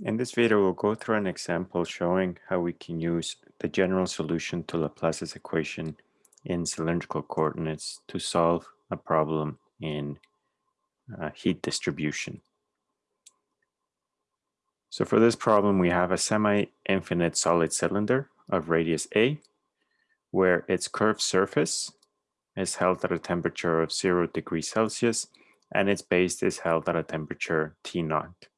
In this video, we'll go through an example showing how we can use the general solution to Laplace's equation in cylindrical coordinates to solve a problem in uh, heat distribution. So for this problem, we have a semi-infinite solid cylinder of radius A, where its curved surface is held at a temperature of zero degrees Celsius, and its base is held at a temperature T naught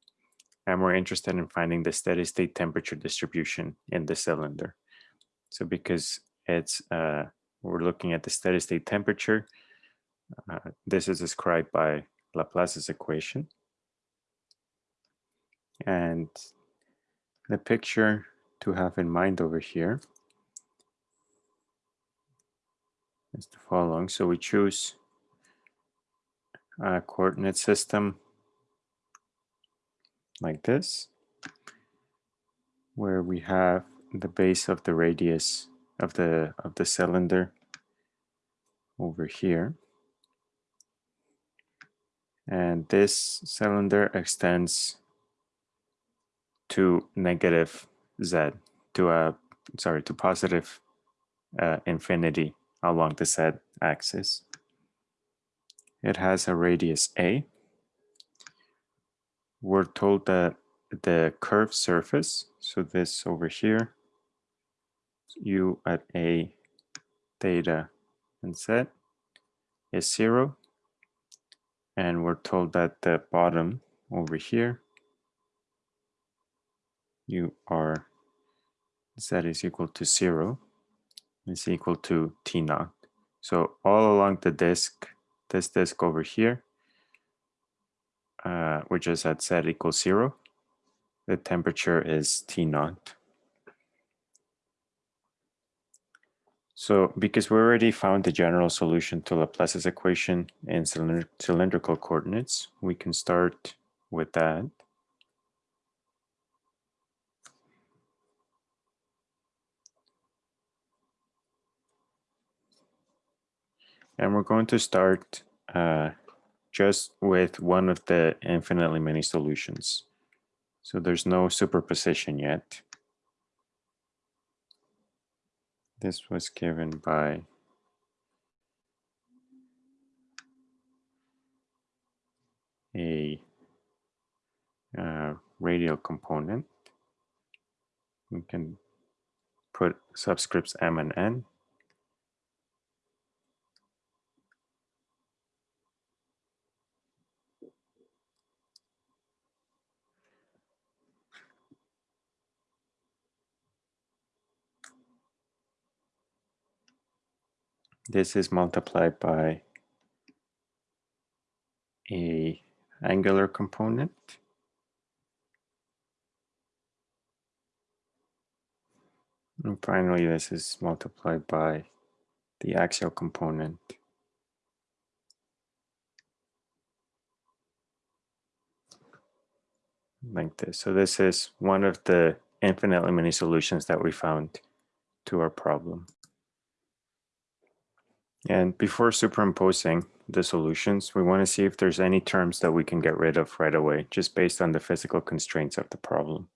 and we're interested in finding the steady state temperature distribution in the cylinder. So because it's uh, we're looking at the steady state temperature, uh, this is described by Laplace's equation. And the picture to have in mind over here is the following. So we choose a coordinate system like this, where we have the base of the radius of the of the cylinder over here. And this cylinder extends to negative z, to a sorry, to positive uh, infinity along the z axis. It has a radius a, we're told that the curved surface, so this over here, u at a theta and z is zero. And we're told that the bottom over here, u r z is equal to zero, is equal to t naught. So all along the disk, this disk over here, uh, which is at z equals zero. The temperature is T naught. So because we already found the general solution to Laplace's equation in cylind cylindrical coordinates, we can start with that. And we're going to start uh, just with one of the infinitely many solutions. So there's no superposition yet. This was given by a uh, radial component. We can put subscripts m and n this is multiplied by a angular component. And finally, this is multiplied by the axial component. Like this. So this is one of the infinitely many solutions that we found to our problem. And before superimposing the solutions, we want to see if there's any terms that we can get rid of right away, just based on the physical constraints of the problem.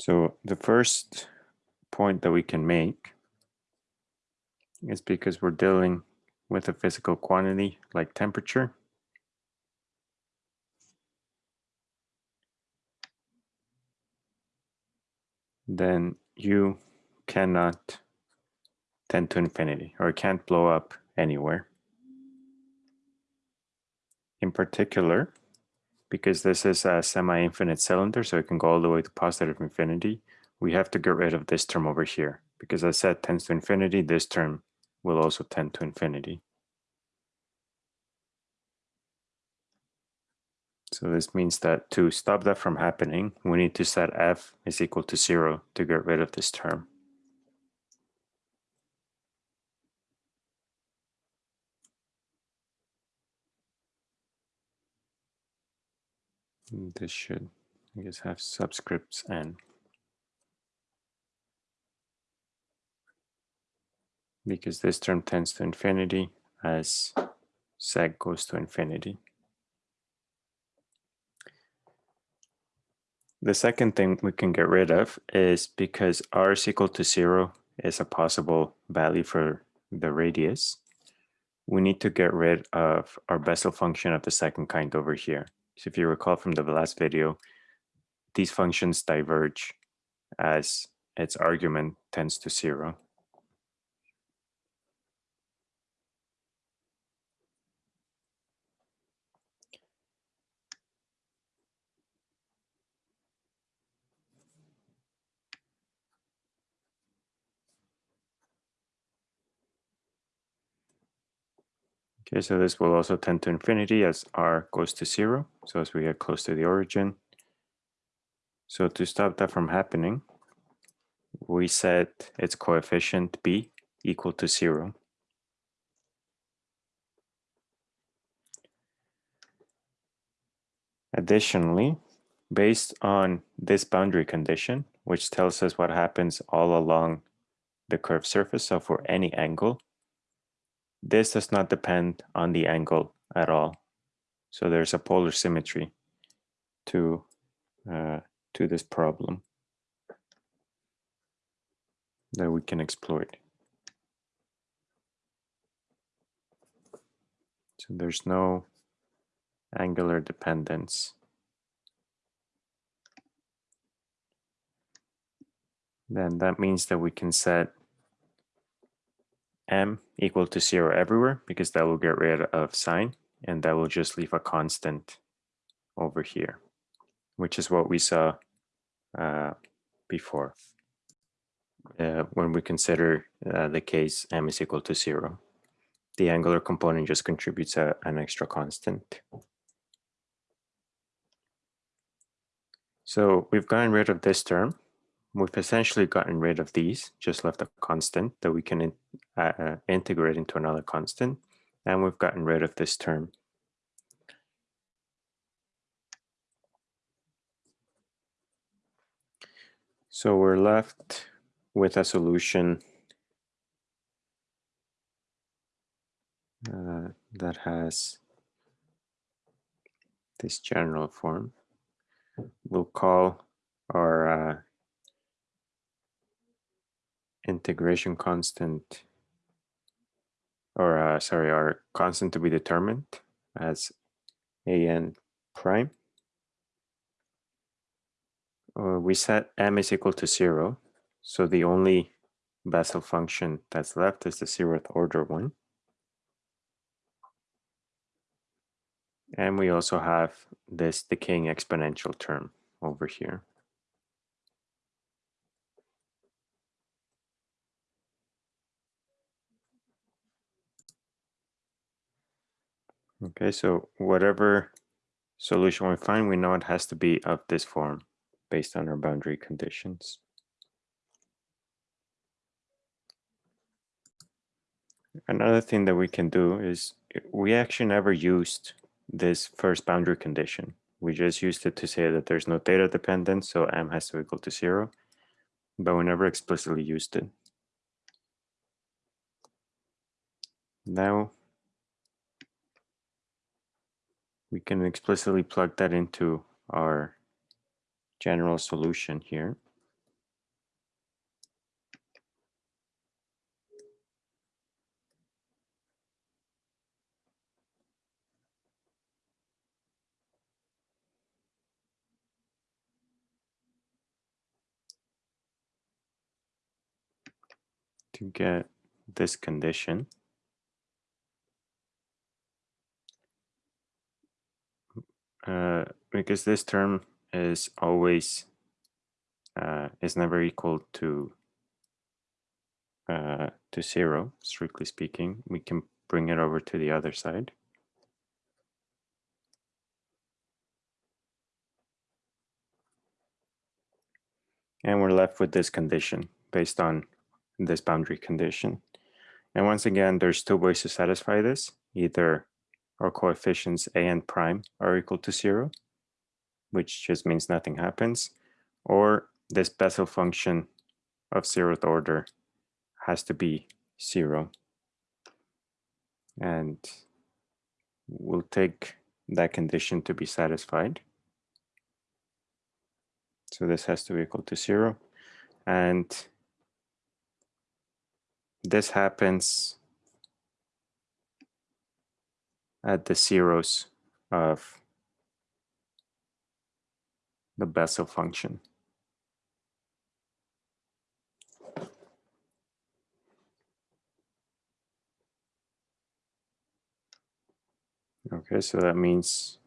So the first point that we can make is because we're dealing with a physical quantity like temperature. Then U cannot tend to infinity or can't blow up anywhere. In particular, because this is a semi-infinite cylinder, so it can go all the way to positive infinity, we have to get rid of this term over here. Because as z tends to infinity, this term will also tend to infinity. So this means that to stop that from happening, we need to set f is equal to zero to get rid of this term. This should, I guess, have subscripts n. Because this term tends to infinity as sec goes to infinity. The second thing we can get rid of is because r is equal to zero is a possible value for the radius, we need to get rid of our Bessel function of the second kind over here. So if you recall from the last video, these functions diverge as its argument tends to zero. Okay, so this will also tend to infinity as r goes to zero, so as we get close to the origin. So to stop that from happening, we set its coefficient b equal to zero. Additionally, based on this boundary condition, which tells us what happens all along the curved surface, so for any angle, this does not depend on the angle at all. So there's a polar symmetry to, uh, to this problem that we can exploit. So there's no angular dependence. Then that means that we can set m equal to zero everywhere because that will get rid of sine and that will just leave a constant over here, which is what we saw uh, before uh, when we consider uh, the case m is equal to zero. The angular component just contributes a, an extra constant. So we've gotten rid of this term we've essentially gotten rid of these, just left a constant that we can uh, uh, integrate into another constant. And we've gotten rid of this term. So we're left with a solution uh, that has this general form. We'll call our uh, integration constant, or uh, sorry, our constant to be determined as an prime. Uh, we set m is equal to zero, so the only Bessel function that's left is the zeroth order one. And we also have this decaying exponential term over here. Okay, so whatever solution we find, we know it has to be of this form based on our boundary conditions. Another thing that we can do is eh, we actually never used this first boundary condition. We just used it to say that there's no theta dependence, so m has to equal to zero, but we never explicitly used it. Now we can explicitly plug that into our general solution here. to get this condition. Uh, because this term is always uh, is never equal to uh, to zero, strictly speaking, we can bring it over to the other side. And we're left with this condition based on this boundary condition. And once again, there's two ways to satisfy this. Either our coefficients a and prime are equal to zero, which just means nothing happens, or this Bessel function of zeroth order has to be zero. And we'll take that condition to be satisfied. So this has to be equal to zero. And this happens at the zeros of the Bessel function. Okay, so that means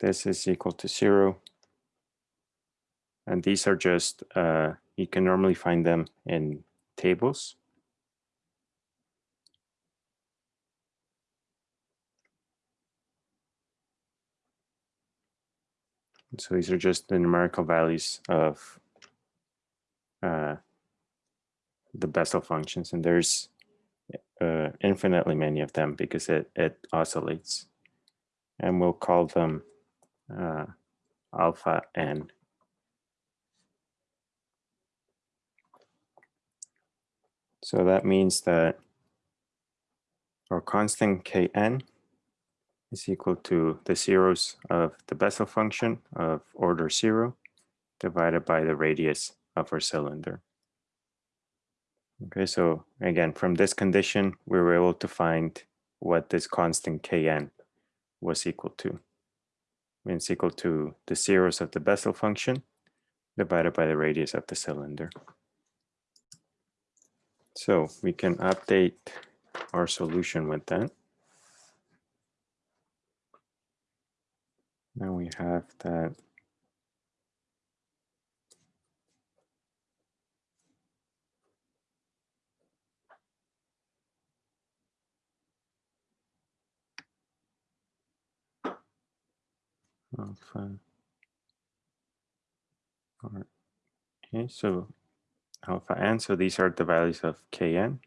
this is equal to zero. And these are just, uh, you can normally find them in tables. So these are just the numerical values of uh, the Bessel functions. And there's uh, infinitely many of them because it, it oscillates. And we'll call them uh, alpha n. So that means that our constant kn is equal to the zeros of the Bessel function of order zero divided by the radius of our cylinder. Okay, so again, from this condition, we were able to find what this constant kn was equal to. It's equal to the zeros of the Bessel function divided by the radius of the cylinder. So we can update our solution with that. Now we have that alpha. Okay, so alpha n, so these are the values of kn.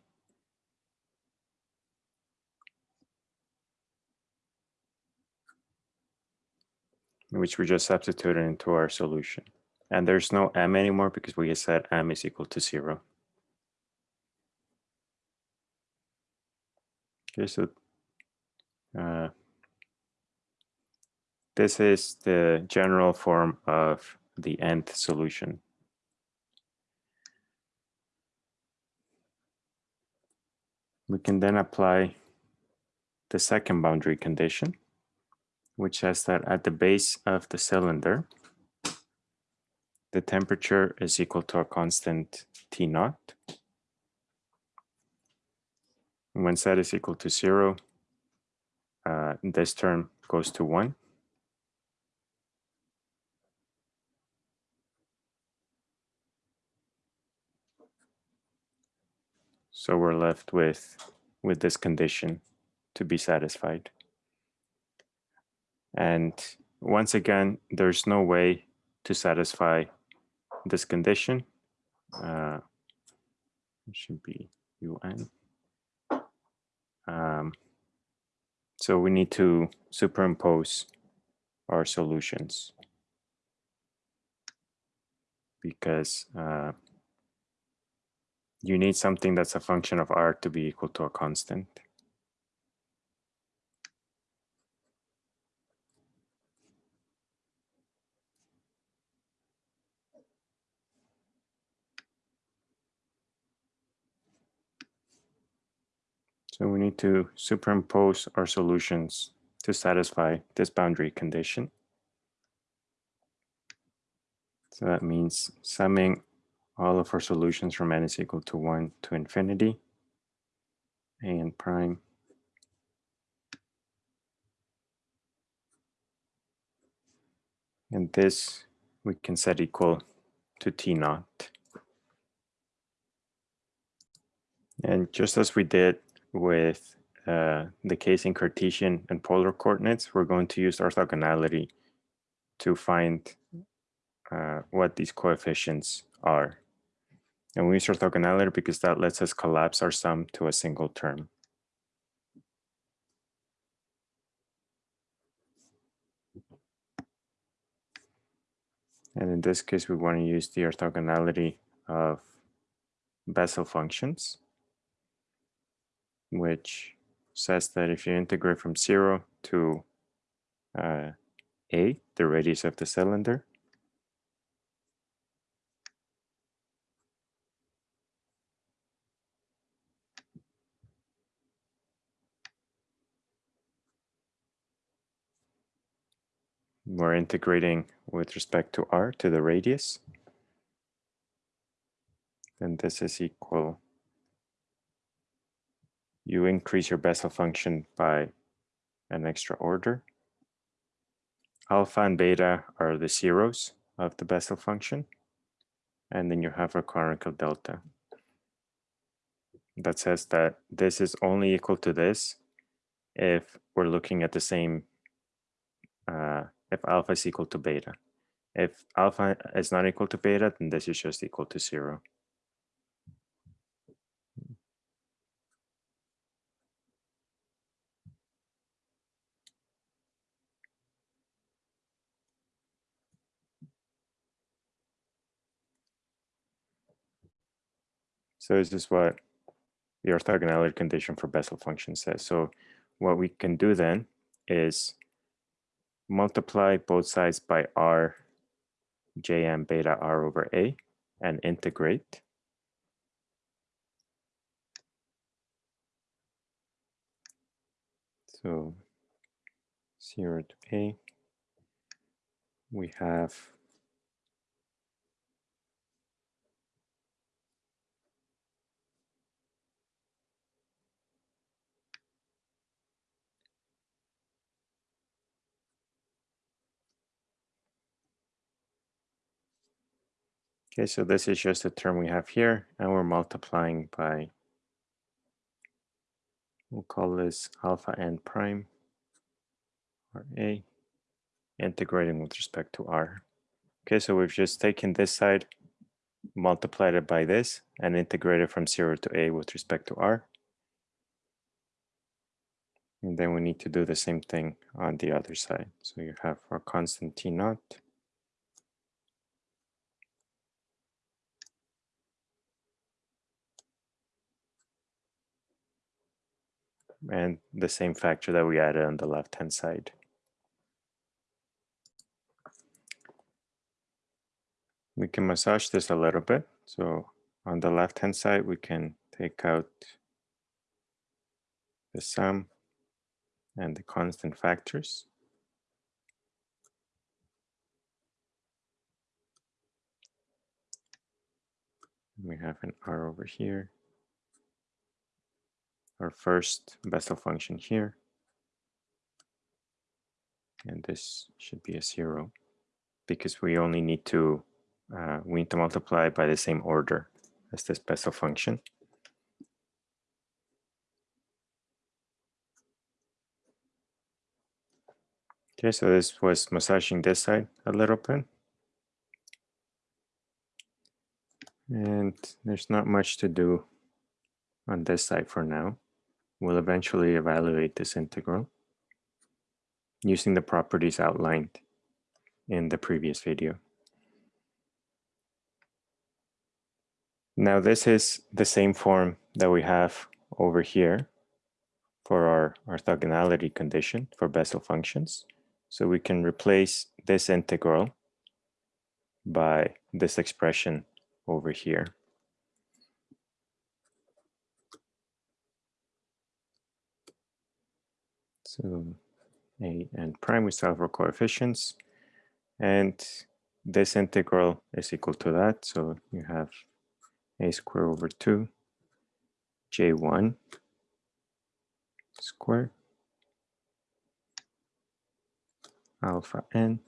Which we just substituted into our solution. And there's no m anymore because we said m is equal to zero. Okay, so uh, this is the general form of the nth solution. We can then apply the second boundary condition, which says that at the base of the cylinder, the temperature is equal to a constant T naught. When Z is equal to zero, uh, this term goes to one. So we're left with, with this condition to be satisfied. And once again, there's no way to satisfy this condition. Uh, it should be UN. Um, so we need to superimpose our solutions because uh, you need something that's a function of r to be equal to a constant. So we need to superimpose our solutions to satisfy this boundary condition. So that means summing all of our solutions from n is equal to 1 to infinity and prime and this we can set equal to t naught and just as we did with uh, the case in Cartesian and polar coordinates, we're going to use orthogonality to find uh, what these coefficients are. And we use orthogonality because that lets us collapse our sum to a single term. And in this case, we want to use the orthogonality of Bessel functions, which says that if you integrate from zero to uh, A, the radius of the cylinder. We're integrating with respect to r to the radius. Then this is equal. You increase your Bessel function by an extra order. Alpha and beta are the zeros of the Bessel function. And then you have a Kronecker delta. That says that this is only equal to this if we're looking at the same uh, if alpha is equal to beta. If alpha is not equal to beta, then this is just equal to zero. So this is what the orthogonality condition for Bessel function says. So what we can do then is multiply both sides by r jm beta r over a and integrate. So 0 to a, we have Okay, so this is just a term we have here, and we're multiplying by, we'll call this alpha n prime, or a, integrating with respect to r. Okay, so we've just taken this side, multiplied it by this, and integrated from 0 to a with respect to r. And then we need to do the same thing on the other side. So you have our constant t naught and the same factor that we added on the left-hand side. We can massage this a little bit. So on the left-hand side, we can take out the sum and the constant factors. We have an r over here our first Bessel function here. And this should be a zero because we only need to, uh, we need to multiply by the same order as this Bessel function. Okay, so this was massaging this side a little bit. And there's not much to do on this side for now. We'll eventually evaluate this integral using the properties outlined in the previous video. Now this is the same form that we have over here for our orthogonality condition for Bessel functions. So we can replace this integral by this expression over here. So a and prime, we solve our coefficients. And this integral is equal to that. So you have a square over 2 j1 square alpha n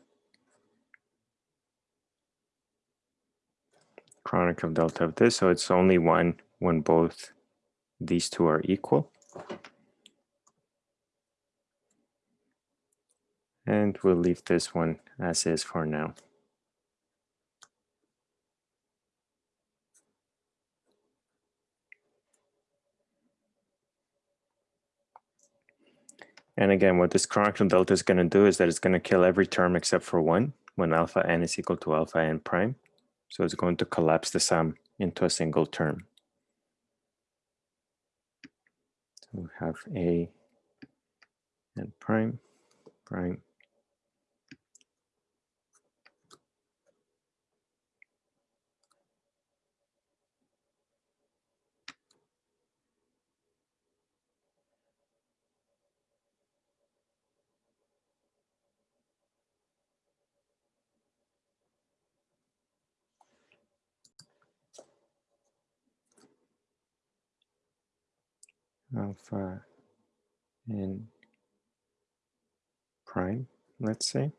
Kronecker delta of this. So it's only one when both these two are equal. And we'll leave this one as is for now. And again, what this Kronecker delta is going to do is that it's going to kill every term except for one when alpha n is equal to alpha n prime. So it's going to collapse the sum into a single term. So we have a n prime, prime, alpha uh, n prime, let's say.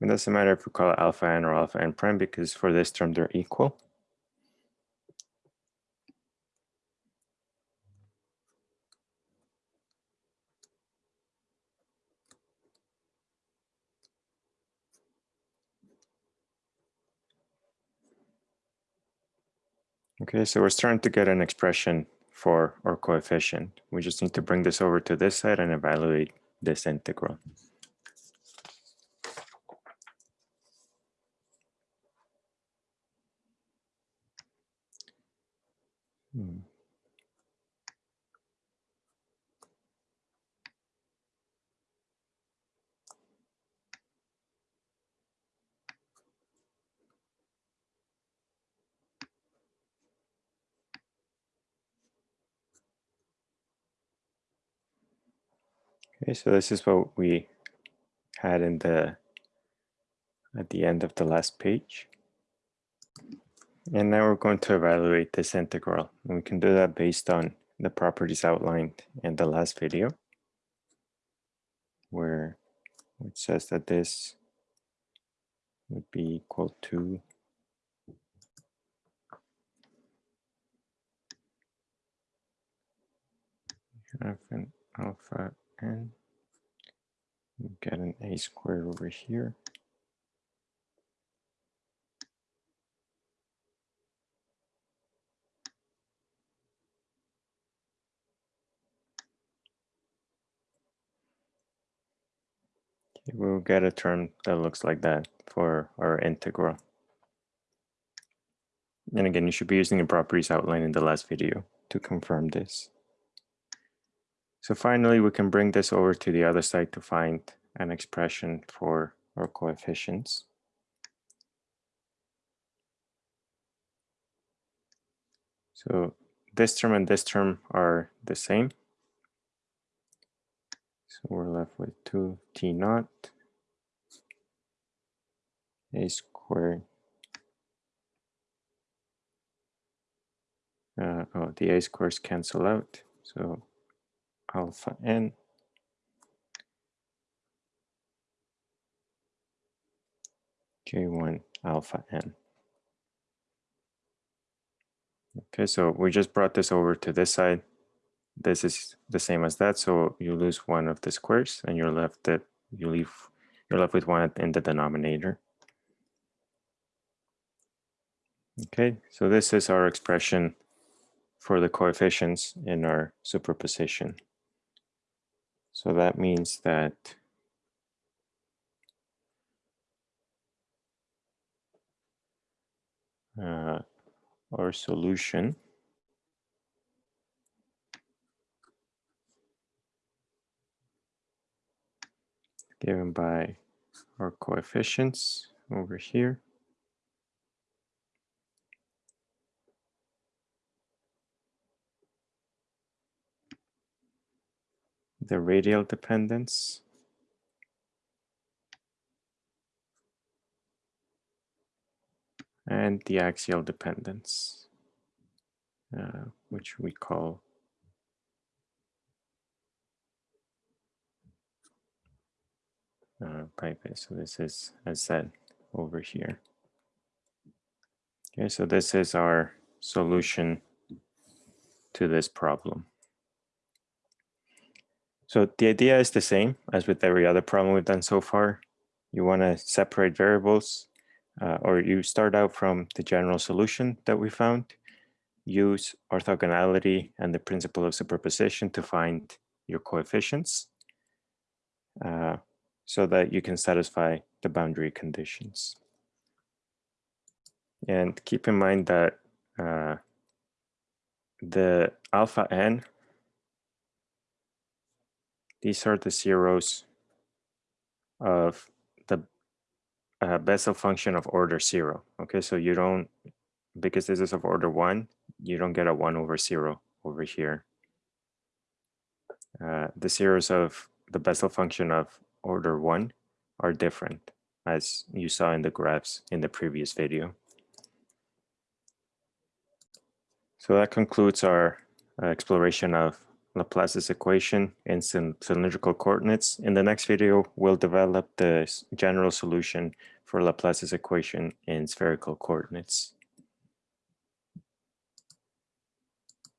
It doesn't matter if we call it alpha n or alpha n prime because for this term they're equal. Okay, so we're starting to get an expression for our coefficient. We just need to bring this over to this side and evaluate this integral. So this is what we had in the at the end of the last page. And now we're going to evaluate this integral. And we can do that based on the properties outlined in the last video, where it says that this would be equal to have an alpha n, get an a square over here. we'll get a term that looks like that for our integral. And again, you should be using the properties outlined in the last video to confirm this. So finally, we can bring this over to the other side to find an expression for our coefficients. So this term and this term are the same. So we're left with 2t naught a squared. Uh, oh, the a squares cancel out. So alpha n j1 alpha n. Okay, so we just brought this over to this side this is the same as that. So you lose one of the squares and you're left that you leave you're left with one in the denominator. Okay, so this is our expression for the coefficients in our superposition. So that means that uh, our solution given by our coefficients over here. The radial dependence. And the axial dependence, uh, which we call uh, So this is, as said, over here. Okay, so this is our solution to this problem. So the idea is the same as with every other problem we've done so far. You want to separate variables, uh, or you start out from the general solution that we found, use orthogonality and the principle of superposition to find your coefficients. Uh, so that you can satisfy the boundary conditions. And keep in mind that uh, the alpha n, these are the zeros of the uh, Bessel function of order zero. Okay, so you don't, because this is of order one, you don't get a one over zero over here. Uh, the zeros of the Bessel function of order one are different as you saw in the graphs in the previous video. So that concludes our uh, exploration of Laplace's equation in cylindrical coordinates. In the next video, we'll develop the general solution for Laplace's equation in spherical coordinates.